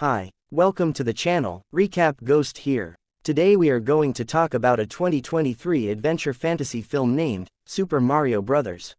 Hi, welcome to the channel, Recap Ghost here. Today we are going to talk about a 2023 adventure fantasy film named Super Mario Bros.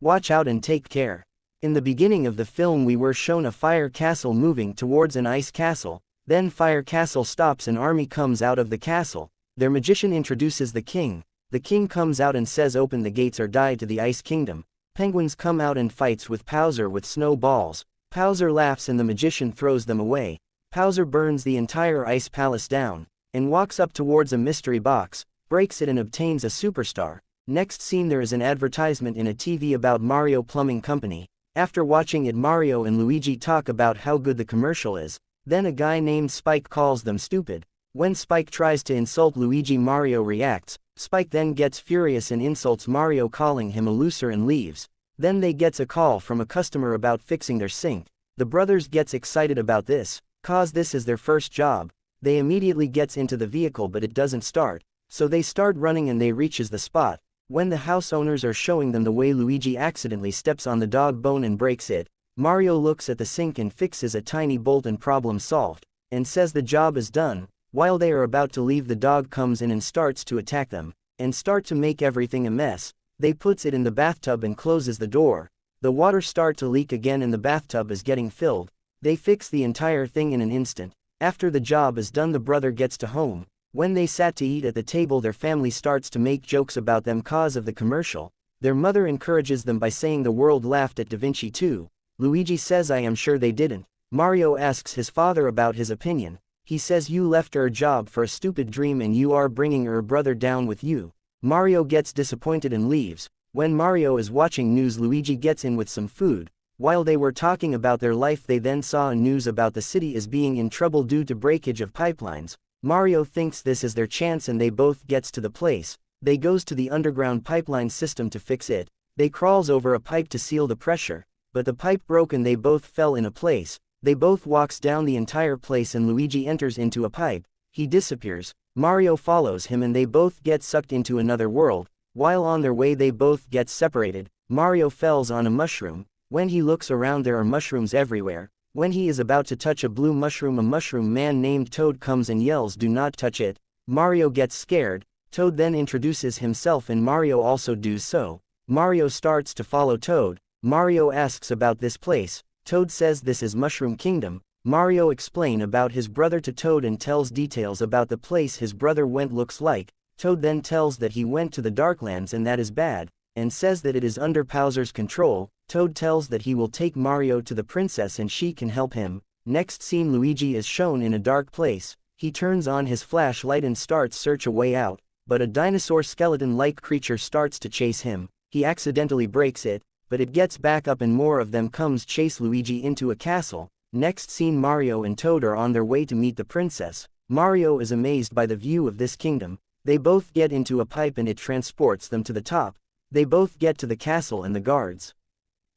Watch out and take care. In the beginning of the film we were shown a fire castle moving towards an ice castle, then fire castle stops an army comes out of the castle, their magician introduces the king, the king comes out and says open the gates or die to the ice kingdom, penguins come out and fights with Bowser with snowballs, Bowser laughs and the magician throws them away. Bowser burns the entire ice palace down, and walks up towards a mystery box, breaks it and obtains a superstar. Next scene there is an advertisement in a TV about Mario Plumbing Company. After watching it Mario and Luigi talk about how good the commercial is. Then a guy named Spike calls them stupid. When Spike tries to insult Luigi Mario reacts, Spike then gets furious and insults Mario calling him a loser and leaves. Then they gets a call from a customer about fixing their sink. The brothers gets excited about this, cause this is their first job. They immediately gets into the vehicle but it doesn't start, so they start running and they reaches the spot. When the house owners are showing them the way Luigi accidentally steps on the dog bone and breaks it, Mario looks at the sink and fixes a tiny bolt and problem solved, and says the job is done. While they are about to leave the dog comes in and starts to attack them, and start to make everything a mess, they puts it in the bathtub and closes the door. The water start to leak again and the bathtub is getting filled. They fix the entire thing in an instant. After the job is done the brother gets to home. When they sat to eat at the table their family starts to make jokes about them cause of the commercial. Their mother encourages them by saying the world laughed at Da Vinci too. Luigi says I am sure they didn't. Mario asks his father about his opinion. He says you left our job for a stupid dream and you are bringing our brother down with you. Mario gets disappointed and leaves. When Mario is watching news Luigi gets in with some food. While they were talking about their life they then saw a news about the city is being in trouble due to breakage of pipelines. Mario thinks this is their chance and they both gets to the place. They goes to the underground pipeline system to fix it. They crawls over a pipe to seal the pressure. But the pipe broke and they both fell in a place. They both walks down the entire place and Luigi enters into a pipe. He disappears. Mario follows him and they both get sucked into another world, while on their way they both get separated, Mario fells on a mushroom, when he looks around there are mushrooms everywhere, when he is about to touch a blue mushroom a mushroom man named Toad comes and yells do not touch it, Mario gets scared, Toad then introduces himself and Mario also does so, Mario starts to follow Toad, Mario asks about this place, Toad says this is Mushroom Kingdom, Mario explain about his brother to Toad and tells details about the place his brother went looks like, Toad then tells that he went to the Darklands and that is bad, and says that it is under Bowser's control, Toad tells that he will take Mario to the princess and she can help him, next scene Luigi is shown in a dark place, he turns on his flashlight and starts search a way out, but a dinosaur skeleton-like creature starts to chase him, he accidentally breaks it, but it gets back up and more of them comes chase Luigi into a castle, Next scene Mario and Toad are on their way to meet the princess. Mario is amazed by the view of this kingdom. They both get into a pipe and it transports them to the top. They both get to the castle and the guards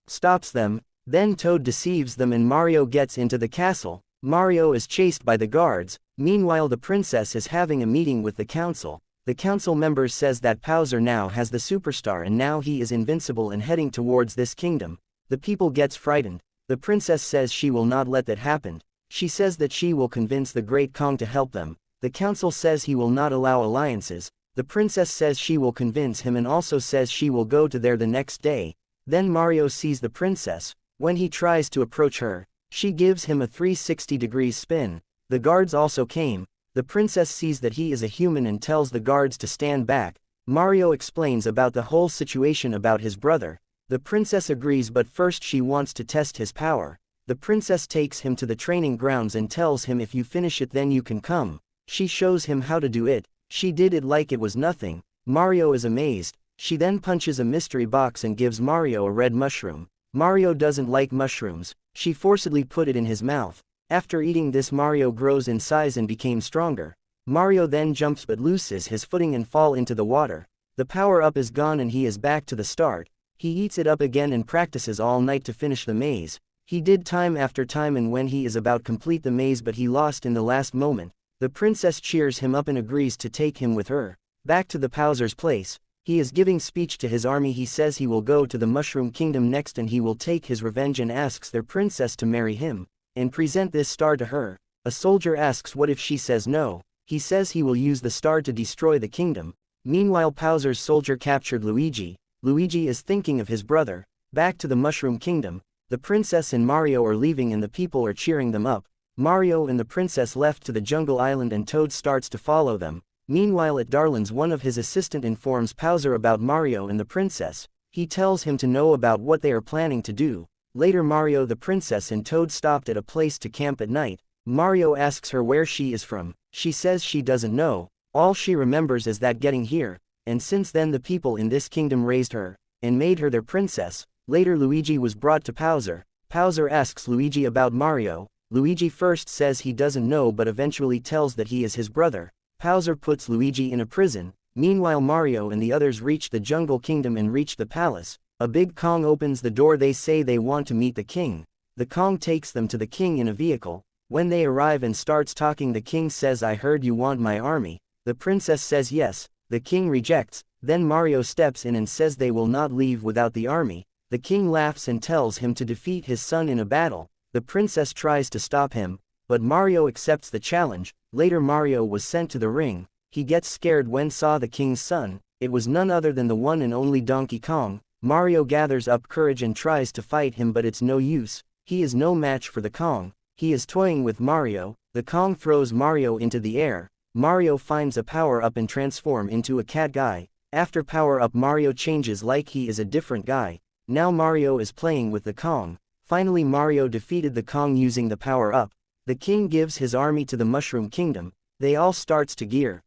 stops them. Then Toad deceives them and Mario gets into the castle. Mario is chased by the guards. Meanwhile the princess is having a meeting with the council. The council members says that Bowser now has the superstar and now he is invincible and heading towards this kingdom. The people gets frightened. The princess says she will not let that happen. She says that she will convince the Great Kong to help them. The council says he will not allow alliances. The princess says she will convince him and also says she will go to there the next day. Then Mario sees the princess. When he tries to approach her, she gives him a 360 degrees spin. The guards also came. The princess sees that he is a human and tells the guards to stand back. Mario explains about the whole situation about his brother. The princess agrees but first she wants to test his power. The princess takes him to the training grounds and tells him if you finish it then you can come. She shows him how to do it, she did it like it was nothing. Mario is amazed. She then punches a mystery box and gives Mario a red mushroom. Mario doesn't like mushrooms, she forcibly put it in his mouth. After eating this Mario grows in size and became stronger. Mario then jumps but loses his footing and fall into the water. The power-up is gone and he is back to the start. He eats it up again and practices all night to finish the maze. He did time after time and when he is about complete the maze but he lost in the last moment, the princess cheers him up and agrees to take him with her. Back to the Bowser's place, he is giving speech to his army he says he will go to the Mushroom Kingdom next and he will take his revenge and asks their princess to marry him. and present this star to her. A soldier asks what if she says no, he says he will use the star to destroy the kingdom. Meanwhile Bowser's soldier captured Luigi, Luigi is thinking of his brother, back to the Mushroom Kingdom, the princess and Mario are leaving and the people are cheering them up. Mario and the princess left to the jungle island and Toad starts to follow them. Meanwhile at Darlin's one of his assistant informs Bowser about Mario and the princess. He tells him to know about what they are planning to do. Later Mario the princess and Toad stopped at a place to camp at night. Mario asks her where she is from. She says she doesn't know. All she remembers is that getting here. And since then the people in this kingdom raised her, and made her their princess. Later Luigi was brought to Bowser. Bowser asks Luigi about Mario. Luigi first says he doesn't know but eventually tells that he is his brother. Bowser puts Luigi in a prison. Meanwhile Mario and the others reach the jungle kingdom and reach the palace. A big Kong opens the door they say they want to meet the king. The Kong takes them to the king in a vehicle. When they arrive and starts talking the king says I heard you want my army. The princess says yes, the king rejects, then Mario steps in and says they will not leave without the army. The king laughs and tells him to defeat his son in a battle. The princess tries to stop him, but Mario accepts the challenge. Later Mario was sent to the ring. He gets scared when saw the king's son. It was none other than the one and only Donkey Kong. Mario gathers up courage and tries to fight him but it's no use. He is no match for the Kong. He is toying with Mario. The Kong throws Mario into the air. Mario finds a power-up and transform into a cat guy. After power-up Mario changes like he is a different guy. Now Mario is playing with the Kong. Finally Mario defeated the Kong using the power-up. The king gives his army to the Mushroom Kingdom. They all starts to gear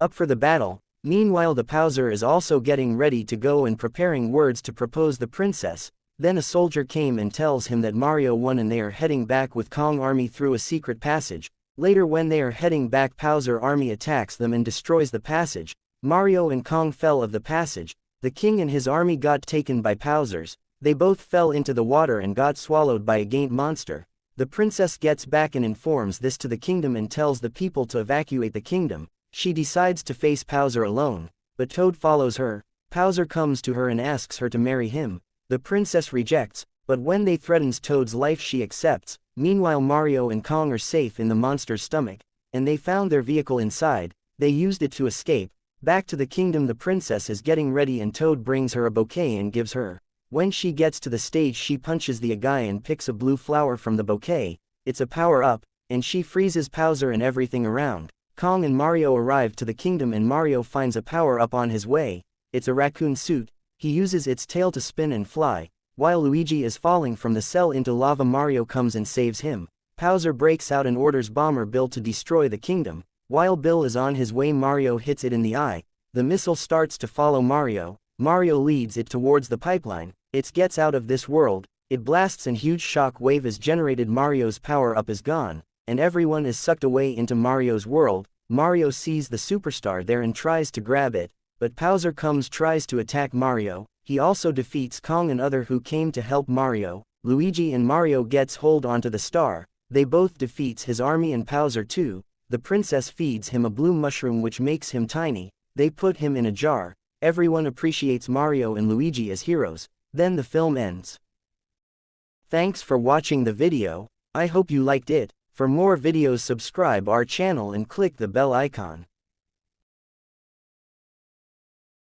up for the battle. Meanwhile the Bowser is also getting ready to go and preparing words to propose the princess. Then a soldier came and tells him that Mario won and they are heading back with Kong army through a secret passage. Later when they are heading back Bowser army attacks them and destroys the passage. Mario and Kong fell of the passage. The king and his army got taken by Bowser's. They both fell into the water and got swallowed by a gaint monster. The princess gets back and informs this to the kingdom and tells the people to evacuate the kingdom. She decides to face Bowser alone, but Toad follows her. Bowser comes to her and asks her to marry him. The princess rejects, but when they threatens Toad's life she accepts. Meanwhile Mario and Kong are safe in the monster's stomach, and they found their vehicle inside. They used it to escape, Back to the kingdom the princess is getting ready and Toad brings her a bouquet and gives her. When she gets to the stage she punches the guy and picks a blue flower from the bouquet, it's a power-up, and she freezes Bowser and everything around. Kong and Mario arrive to the kingdom and Mario finds a power-up on his way, it's a raccoon suit, he uses its tail to spin and fly. While Luigi is falling from the cell into lava Mario comes and saves him. Bowser breaks out and orders Bomber Bill to destroy the kingdom, while Bill is on his way Mario hits it in the eye, the missile starts to follow Mario, Mario leads it towards the pipeline, it gets out of this world, it blasts and huge shock wave is generated. Mario's power-up is gone, and everyone is sucked away into Mario's world, Mario sees the superstar there and tries to grab it, but Bowser comes tries to attack Mario, he also defeats Kong and other who came to help Mario, Luigi and Mario gets hold onto the star, they both defeats his army and Bowser too, the princess feeds him a blue mushroom which makes him tiny, they put him in a jar, everyone appreciates Mario and Luigi as heroes, then the film ends. Thanks for watching the video, I hope you liked it, for more videos subscribe our channel and click the bell icon.